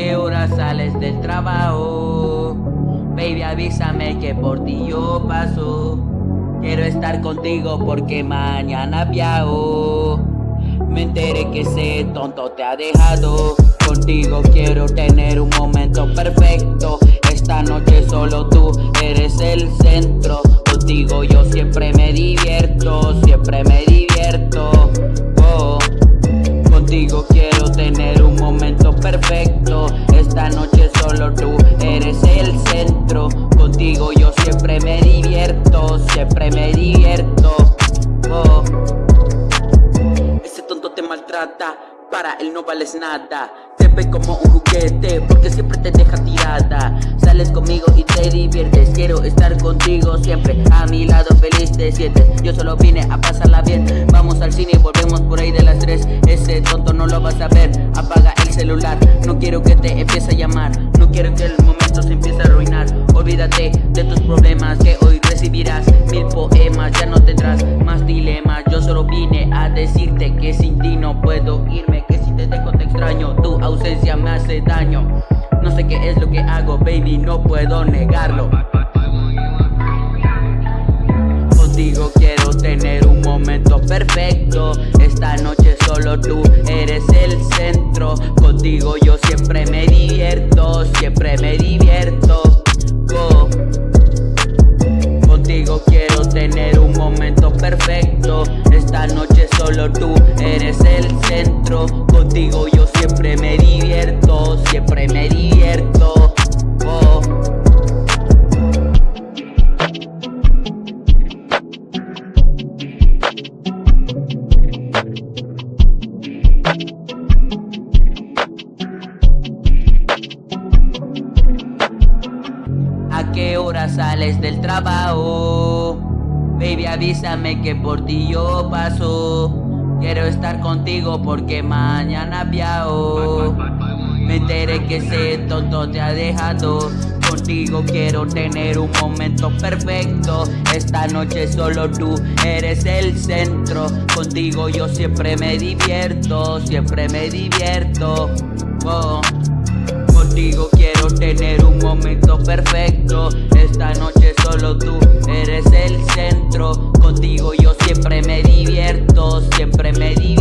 qué hora sales del trabajo? Baby, avísame que por ti yo paso. Quiero estar contigo porque mañana viajo. Me enteré que ese tonto te ha dejado. Contigo quiero tener un momento perfecto. Esta noche solo tú eres el centro. Contigo yo siempre me divierto, siempre me divierto. Maltrata, para él no vales nada. Te ve como un juguete porque siempre te deja tirada. Sales conmigo y te diviertes. Quiero estar contigo siempre. A mi lado feliz te sientes. Yo solo vine a pasarla bien. Vamos al cine y volvemos por ahí de las tres. Ese tonto no lo vas a ver. Apaga el celular. No quiero que te empiece a llamar. No quiero que el momento se empiece a decirte que sin ti no puedo irme. Que si te dejo te extraño. Tu ausencia me hace daño. No sé qué es lo que hago, baby, no puedo negarlo. Contigo quiero tener un momento perfecto. Esta noche solo tú eres el centro. Contigo yo siempre me divierto, siempre me divierto. Contigo quiero tener un momento perfecto. Esta noche solo tú eres el centro. Contigo yo siempre me divierto, siempre me divierto. Oh. ¿A qué hora sales del trabajo? Baby, avísame que por ti yo paso. Quiero estar contigo porque mañana viajo. Me enteré que ese tonto te ha dejado. Contigo quiero tener un momento perfecto. Esta noche solo tú eres el centro. Contigo yo siempre me divierto, siempre me divierto. Oh. Contigo tener un momento perfecto. Esta noche solo tú eres el centro. Contigo yo siempre me divierto, siempre me divierto.